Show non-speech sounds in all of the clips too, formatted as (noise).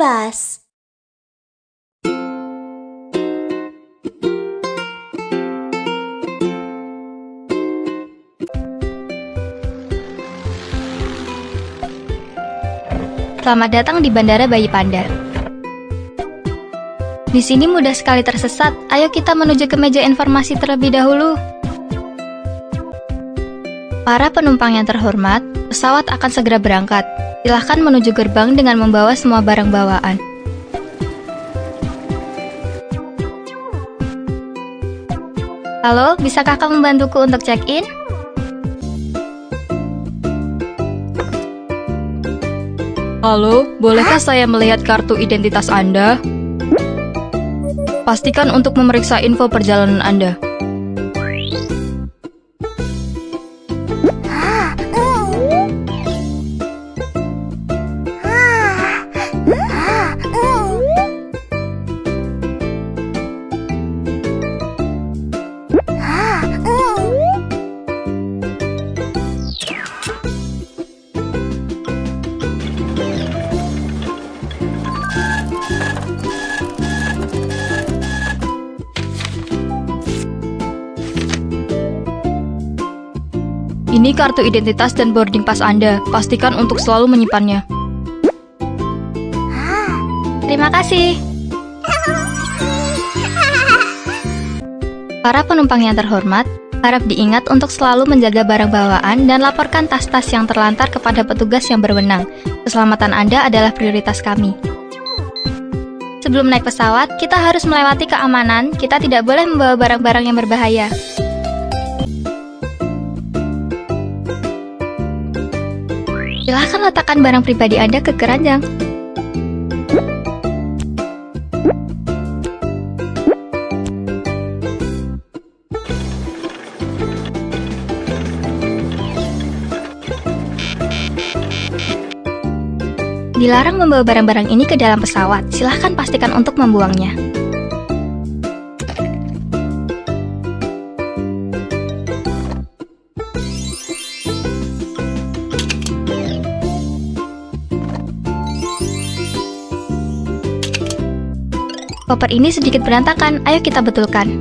Pas. Selamat datang di Bandara Bayi Panda. Di sini mudah sekali tersesat. Ayo kita menuju ke meja informasi terlebih dahulu. Para penumpang yang terhormat, pesawat akan segera berangkat. Silahkan menuju gerbang dengan membawa semua barang bawaan. Halo, bisa kakak membantuku untuk check-in? Halo, bolehkah saya melihat kartu identitas Anda? Pastikan untuk memeriksa info perjalanan Anda. Ini kartu identitas dan boarding pass Anda. Pastikan untuk selalu menyimpannya. Terima kasih. (laughs) Para penumpang yang terhormat, harap diingat untuk selalu menjaga barang bawaan dan laporkan tas-tas yang terlantar kepada petugas yang berwenang. Keselamatan Anda adalah prioritas kami. Sebelum naik pesawat, kita harus melewati keamanan. Kita tidak boleh membawa barang-barang yang berbahaya. Silahkan letakkan barang pribadi Anda ke keranjang. Dilarang membawa barang-barang ini ke dalam pesawat. Silahkan pastikan untuk membuangnya. Koper ini sedikit berantakan, ayo kita betulkan.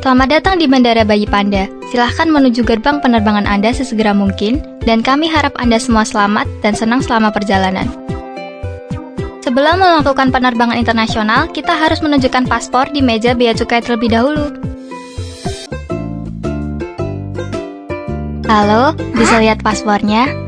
Selamat datang di Bandara Bayi Panda. Silahkan menuju gerbang penerbangan Anda sesegera mungkin, dan kami harap Anda semua selamat dan senang selama perjalanan. Sebelum melakukan penerbangan internasional, kita harus menunjukkan paspor di meja bea cukai terlebih dahulu. Halo, bisa lihat paspornya?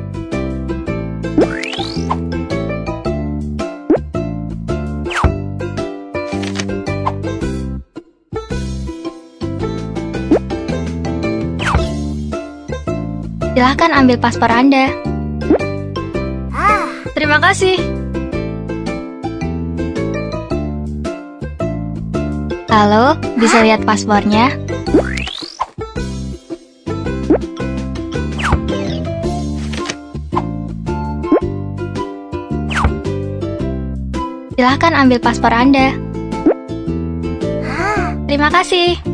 Silahkan ambil paspor Anda. Terima kasih. Halo, bisa lihat paspornya? Silahkan ambil paspor Anda. Terima kasih.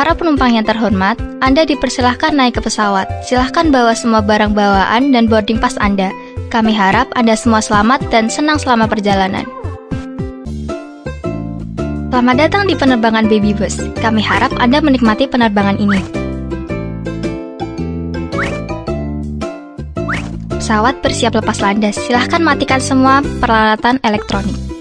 Para penumpang yang terhormat, Anda dipersilahkan naik ke pesawat. Silahkan bawa semua barang bawaan dan boarding pass Anda. Kami harap Anda semua selamat dan senang selama perjalanan. Selamat datang di penerbangan Baby Bus. Kami harap Anda menikmati penerbangan ini. Pesawat bersiap lepas landas. Silahkan matikan semua peralatan elektronik.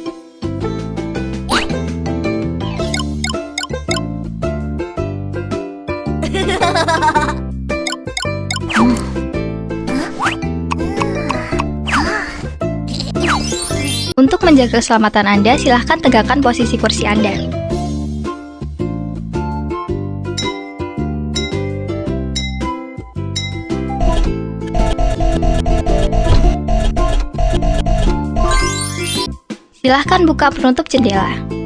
Untuk menjaga keselamatan Anda, silahkan tegakkan posisi kursi Anda. Silahkan buka penutup jendela.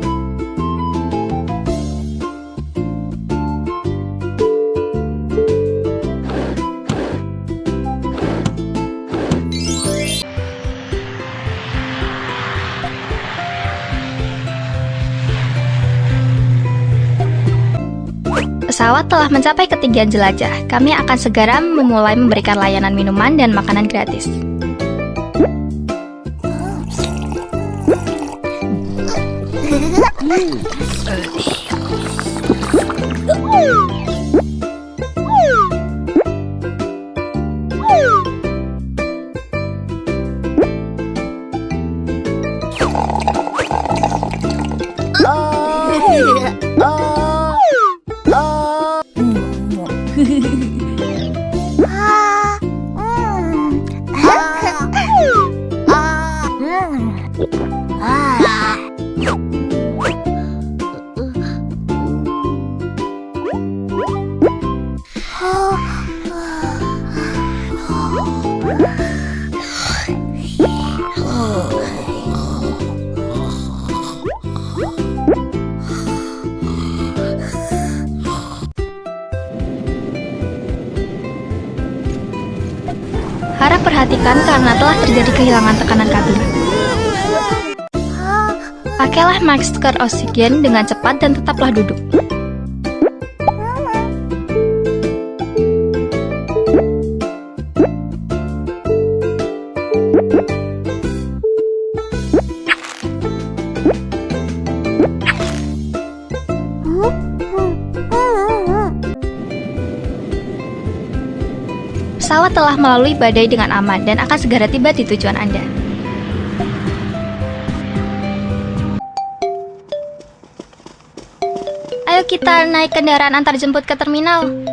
Pesawat telah mencapai ketinggian jelajah. Kami akan segera memulai memberikan layanan minuman dan makanan gratis. Harap (laughs) perhatikan karena telah terjadi kehilangan tekanan kabin. Pakailah masker oksigen dengan cepat dan tetaplah duduk. Telah melalui badai dengan aman dan akan segera tiba di tujuan Anda. Ayo kita naik kendaraan antar jemput ke terminal.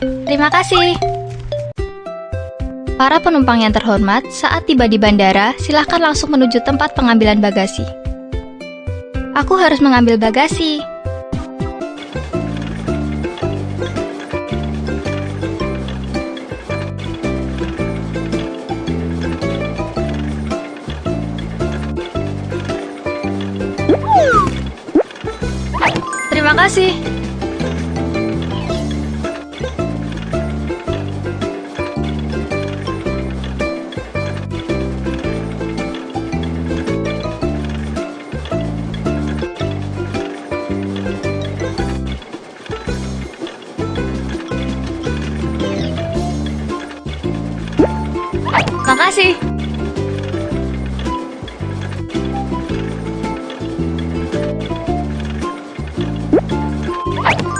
Terima kasih. Para penumpang yang terhormat, saat tiba di bandara, silahkan langsung menuju tempat pengambilan bagasi. Aku harus mengambil bagasi. Terima kasih.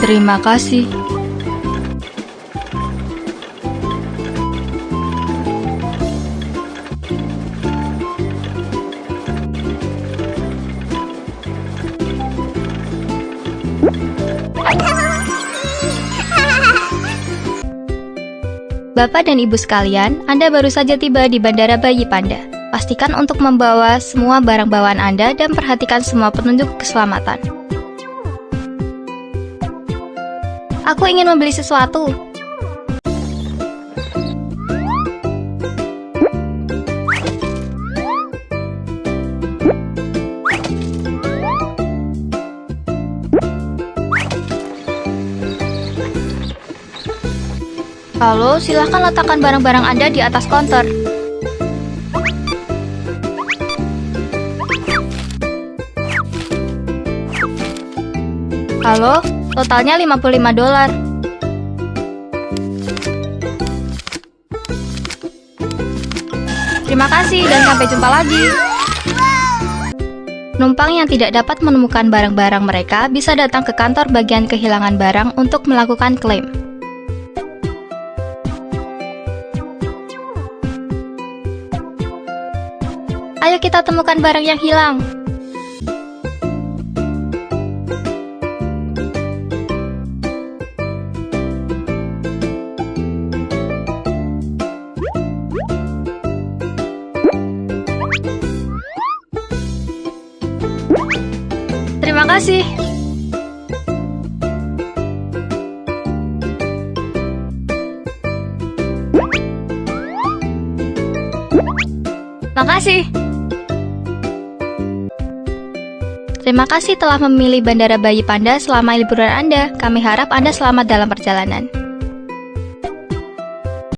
Terima kasih. Bapak dan Ibu sekalian, Anda baru saja tiba di Bandara Bayi Panda. Pastikan untuk membawa semua barang bawaan Anda dan perhatikan semua petunjuk keselamatan. Aku ingin membeli sesuatu. Halo, silahkan letakkan barang-barang Anda di atas konter. Halo, Totalnya 55 dolar. Terima kasih dan sampai jumpa lagi. Numpang yang tidak dapat menemukan barang-barang mereka bisa datang ke kantor bagian kehilangan barang untuk melakukan klaim. Ayo kita temukan barang yang hilang. Kasih. Makasih. Terima kasih telah memilih Bandara Bayi Panda selama liburan Anda. Kami harap Anda selamat dalam perjalanan.